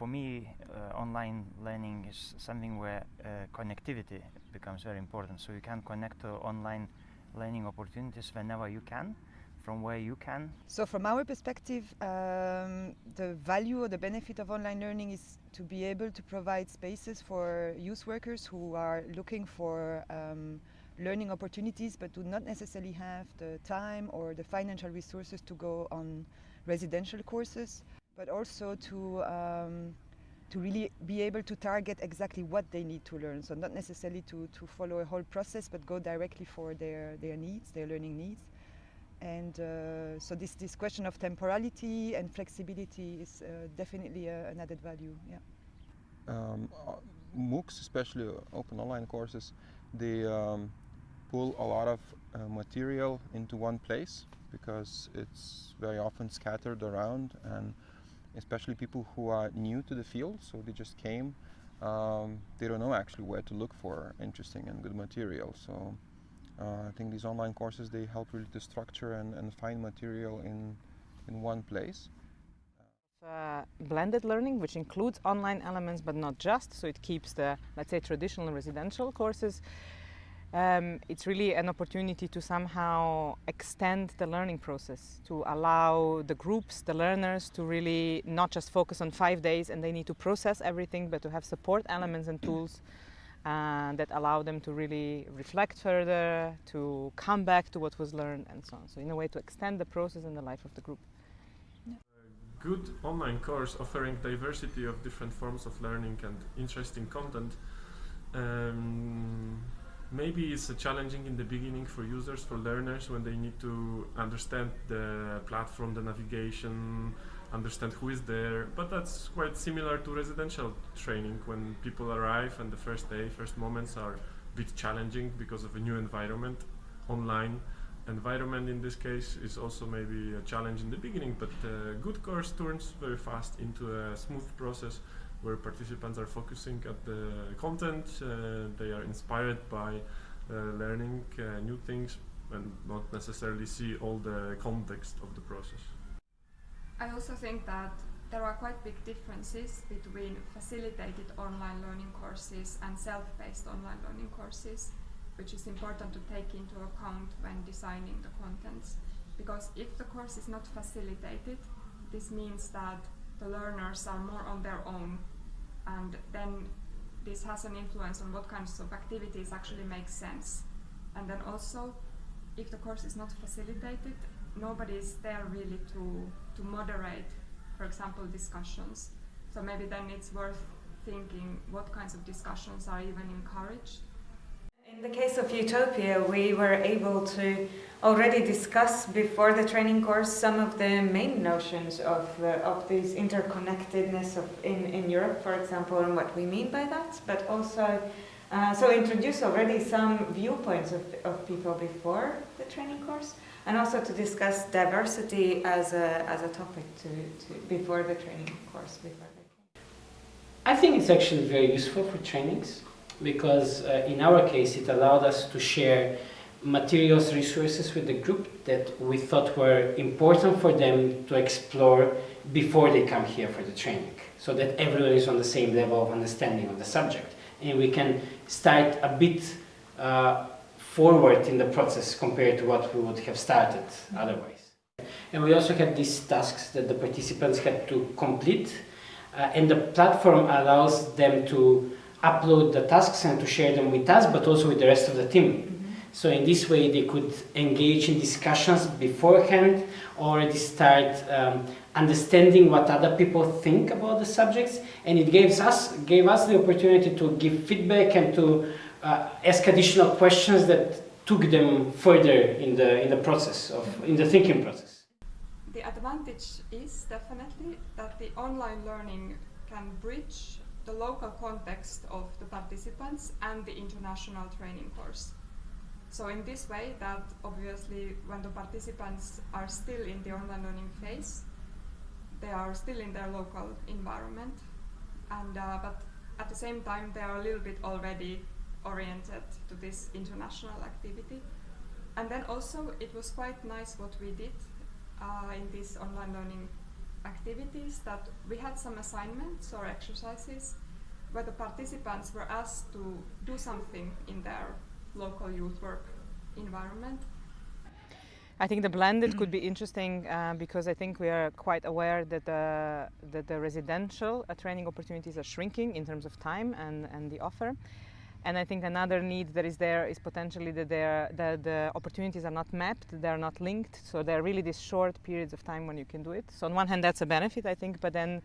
for me, uh, online learning is something where uh, connectivity becomes very important. So you can connect to online learning opportunities whenever you can, from where you can. So from our perspective, um, the value or the benefit of online learning is to be able to provide spaces for youth workers who are looking for um, learning opportunities but do not necessarily have the time or the financial resources to go on residential courses, but also to um, to really be able to target exactly what they need to learn. So not necessarily to, to follow a whole process, but go directly for their, their needs, their learning needs. And uh, so this, this question of temporality and flexibility is uh, definitely a, an added value. Yeah. Um, uh, MOOCs, especially open online courses, they um, pull a lot of uh, material into one place because it's very often scattered around and especially people who are new to the field, so they just came, um, they don't know actually where to look for interesting and good material. So uh, I think these online courses, they help really to structure and, and find material in, in one place. Uh, blended learning, which includes online elements, but not just, so it keeps the, let's say, traditional residential courses um, it's really an opportunity to somehow extend the learning process, to allow the groups, the learners to really not just focus on five days and they need to process everything, but to have support elements and tools uh, that allow them to really reflect further, to come back to what was learned and so on. So in a way to extend the process and the life of the group. Good online course offering diversity of different forms of learning and interesting content um, maybe it's challenging in the beginning for users, for learners, when they need to understand the platform, the navigation, understand who is there. But that's quite similar to residential training when people arrive and the first day, first moments are a bit challenging because of a new environment, online environment in this case is also maybe a challenge in the beginning, but a good course turns very fast into a smooth process where participants are focusing at the content, uh, they are inspired by uh, learning uh, new things and not necessarily see all the context of the process. I also think that there are quite big differences between facilitated online learning courses and self-paced online learning courses, which is important to take into account when designing the contents. Because if the course is not facilitated, this means that the learners are more on their own and then this has an influence on what kinds of activities actually make sense. And then also, if the course is not facilitated, nobody is there really to, to moderate, for example, discussions. So maybe then it's worth thinking what kinds of discussions are even encouraged in the case of Utopia, we were able to already discuss before the training course some of the main notions of, uh, of this interconnectedness of in, in Europe, for example, and what we mean by that, but also uh, so introduce already some viewpoints of, of people before the training course, and also to discuss diversity as a, as a topic to, to before the training course. Before the... I think it's actually very useful for trainings because uh, in our case it allowed us to share materials, resources with the group that we thought were important for them to explore before they come here for the training, so that everyone is on the same level of understanding of the subject. And we can start a bit uh, forward in the process compared to what we would have started otherwise. And we also had these tasks that the participants had to complete, uh, and the platform allows them to upload the tasks and to share them with us, but also with the rest of the team. Mm -hmm. So in this way they could engage in discussions beforehand, already start um, understanding what other people think about the subjects, and it gives us, gave us the opportunity to give feedback and to uh, ask additional questions that took them further in the, in the process, of, in the thinking process. The advantage is definitely that the online learning can bridge the local context of the participants and the international training course. So in this way that obviously when the participants are still in the online learning phase, they are still in their local environment and uh, but at the same time they are a little bit already oriented to this international activity. And then also it was quite nice what we did uh, in this online learning activities that we had some assignments or exercises where the participants were asked to do something in their local youth work environment. I think the blended could be interesting uh, because I think we are quite aware that the, that the residential uh, training opportunities are shrinking in terms of time and, and the offer. And I think another need that is there is potentially that, that the opportunities are not mapped, they're not linked. So there are really these short periods of time when you can do it. So on one hand, that's a benefit, I think, but then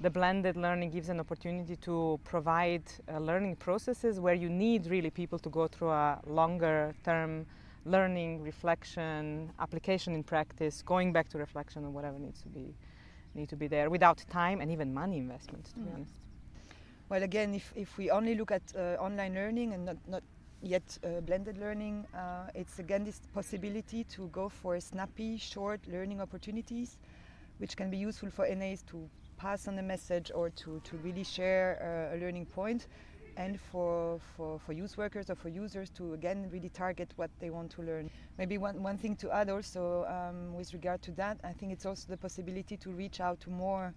the blended learning gives an opportunity to provide uh, learning processes where you need really people to go through a longer term learning, reflection, application in practice, going back to reflection or whatever needs to be need to be there without time and even money investment, to mm. be honest. Well, again, if, if we only look at uh, online learning and not, not yet uh, blended learning, uh, it's again this possibility to go for snappy, short learning opportunities, which can be useful for NAs to pass on a message or to, to really share uh, a learning point and for, for, for youth workers or for users to again really target what they want to learn. Maybe one, one thing to add also um, with regard to that, I think it's also the possibility to reach out to more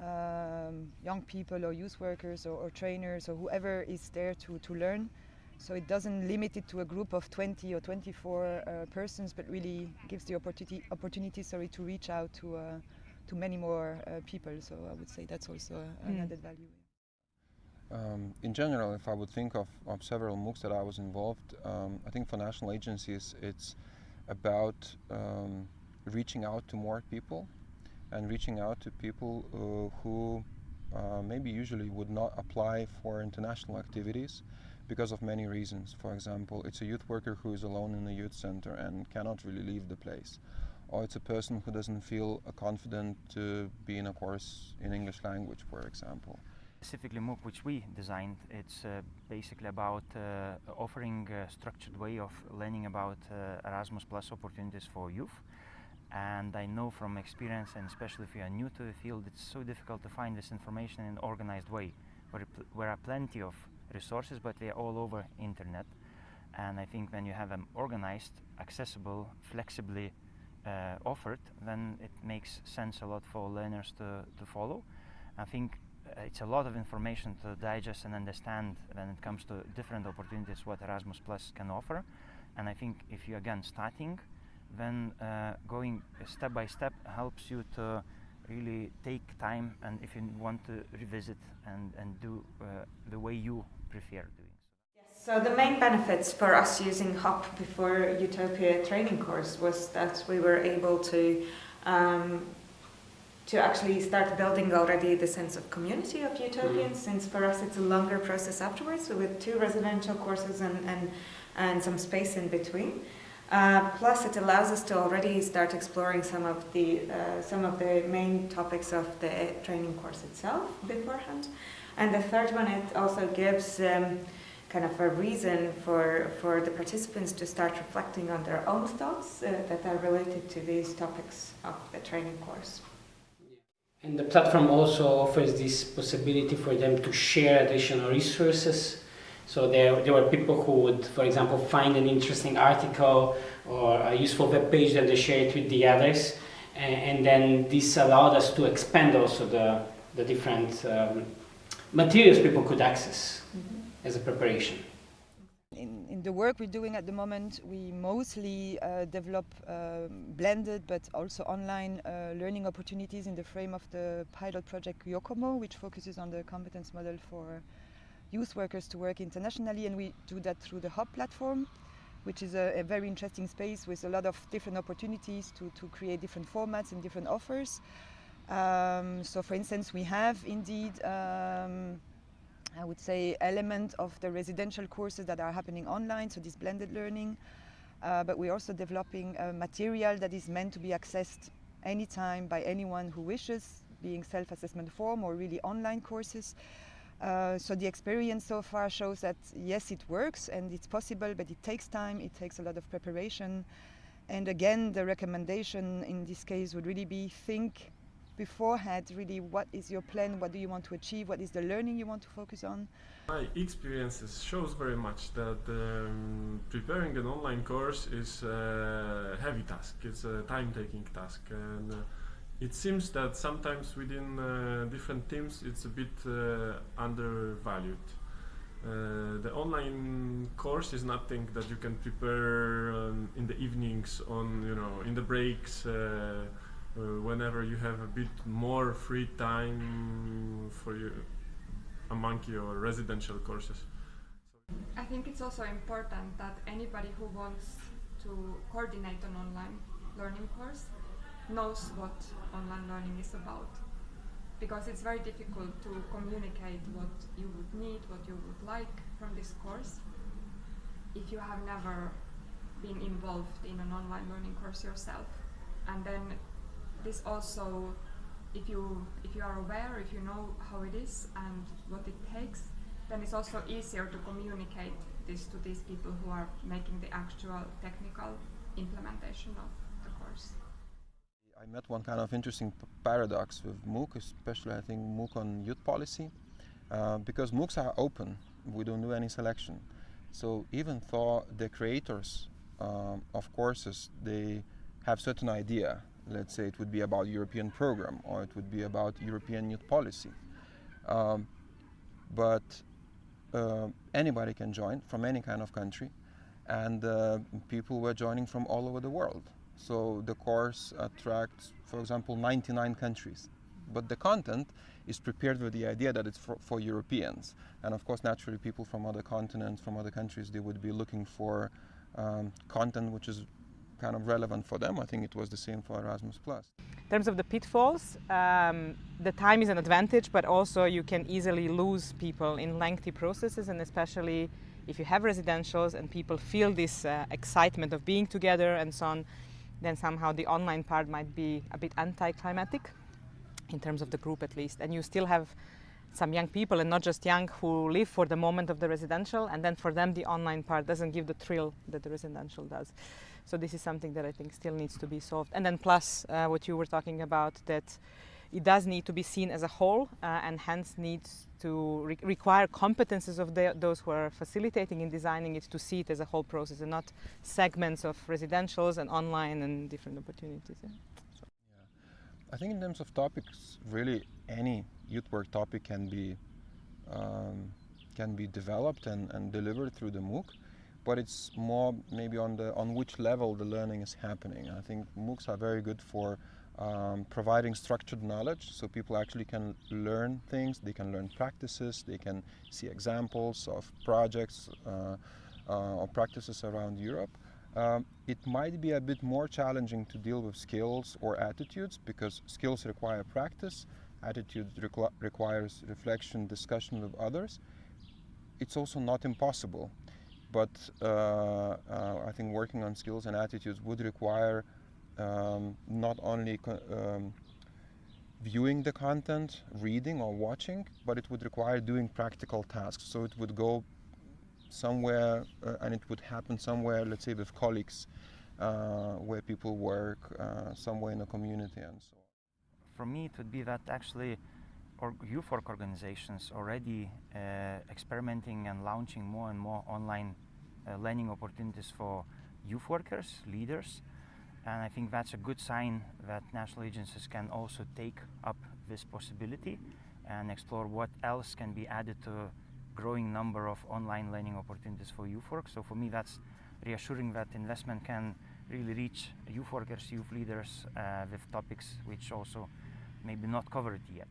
um, young people or youth workers or, or, trainers or whoever is there to, to learn. So it doesn't limit it to a group of 20 or 24 uh, persons, but really gives the opportunity, opportunity sorry, to reach out to, uh, to many more uh, people. So I would say that's also an mm. added value. Um, in general, if I would think of, of several MOOCs that I was involved, um, I think for national agencies it's about um, reaching out to more people and reaching out to people uh, who uh, maybe usually would not apply for international activities because of many reasons. For example, it's a youth worker who is alone in a youth center and cannot really leave the place. Or it's a person who doesn't feel uh, confident to be in a course in English language, for example. Specifically MOOC which we designed, it's uh, basically about uh, offering a structured way of learning about uh, Erasmus Plus opportunities for youth and I know from experience and especially if you are new to the field it's so difficult to find this information in an organized way where there are plenty of resources but they are all over internet and I think when you have them organized, accessible, flexibly uh, offered then it makes sense a lot for learners to, to follow. I think uh, it's a lot of information to digest and understand when it comes to different opportunities what Erasmus Plus can offer and I think if you again starting then uh, going step by step helps you to really take time and if you want to revisit and, and do uh, the way you prefer doing so. Yes, so the main benefits for us using HOP before Utopia training course was that we were able to um, to actually start building already the sense of community of utopians mm. since for us it's a longer process afterwards so with two residential courses and, and, and some space in between. Uh, plus, it allows us to already start exploring some of the uh, some of the main topics of the training course itself beforehand. And the third one, it also gives um, kind of a reason for for the participants to start reflecting on their own thoughts uh, that are related to these topics of the training course. And the platform also offers this possibility for them to share additional resources so there, there were people who would, for example, find an interesting article or a useful web page and they share it with the others. And, and then this allowed us to expand also the, the different um, materials people could access mm -hmm. as a preparation. In, in, the work we're doing at the moment, we mostly uh, develop uh, blended but also online uh, learning opportunities in the frame of the pilot project YOCOMO, which focuses on the competence model for youth workers to work internationally and we do that through the Hub platform which is a, a, very interesting space with a lot of different opportunities to, to create different formats and different offers. Um, so for instance, we have indeed, um, I would say, element of the residential courses that are happening online, so this blended learning, uh, but we're also developing material that is meant to be accessed anytime by anyone who wishes, being self-assessment form or really online courses. Uh, so the experience so far shows that yes, it works and it's possible, but it takes time, it takes a lot of preparation. And again, the recommendation in this case would really be think beforehand really what is your plan, what do you want to achieve, what is the learning you want to focus on. My experiences shows very much that um, preparing an online course is a heavy task, it's a time-taking task. and. Uh, it seems that sometimes within uh, different teams it's a bit uh, undervalued. Uh, the online course is nothing that you can prepare um, in the evenings on you know in the breaks uh, uh, whenever you have a bit more free time for you among your residential courses. I think it's also important that anybody who wants to coordinate an online learning course knows what online learning is about because it's very difficult to communicate what you would need, what you would like from this course if you have never been involved in an online learning course yourself. And then this also, if you if you are aware, if you know how it is and what it takes, then it's also easier to communicate this to these people who are making the actual technical implementation of met one kind of interesting paradox with MOOC, especially I think MOOC on youth policy, uh, because MOOCs are open. We don't do any selection. So even though the creators um, of courses, they have certain idea. Let's say it would be about European program or it would be about European youth policy. Um, but uh, anybody can join from any kind of country and uh, people were joining from all over the world. So the course attracts, for example, 99 countries. But the content is prepared with the idea that it's for, for, Europeans. And of course, naturally, people from other continents, from other countries, they would be looking for um, content which is kind of relevant for them. I think it was the same for Erasmus+. In terms of the pitfalls, um, the time is an advantage, but also you can easily lose people in lengthy processes, and especially if you have residentials and people feel this uh, excitement of being together and so on, then somehow the online part might be a bit anticlimactic in terms of the group at least. And you still have some young people and not just young who live for the moment of the residential and then for them the online part doesn't give the thrill that the residential does. So this is something that I think still needs to be solved. And then plus uh, what you were talking about that it does need to be seen as a whole uh, and hence needs to re require competences of the, those who are facilitating and designing it to see it as a whole process and not segments of residentials and online and different opportunities. Yeah. So. yeah. I think in terms of topics, really any youth work topic can be um, can be developed and, and delivered through the MOOC but it's more maybe on the on which level the learning is happening. I think MOOCs are very good for um, providing structured knowledge so people actually can learn things, they can learn practices, they can see examples of projects uh, uh, or practices around Europe. Um, it might be a bit more challenging to deal with skills or attitudes because skills require practice, attitude requ requires reflection, discussion with others. It's also not impossible, but uh, uh I think working on skills and attitudes would require um, not only um, viewing the content, reading or watching, but it would require doing practical tasks. So it would go somewhere uh, and it would happen somewhere, let's say with colleagues, uh, where people work, uh, somewhere in a community and so on. For me, it would be that actually or youth work organizations already uh, experimenting and launching more and more online uh, learning opportunities for youth workers, leaders, and I think that's a good sign that national agencies can also take up this possibility and explore what else can be added to growing number of online learning opportunities for work. So for me that's reassuring that investment can really reach youth workers, youth leaders uh, with topics which also maybe not covered yet.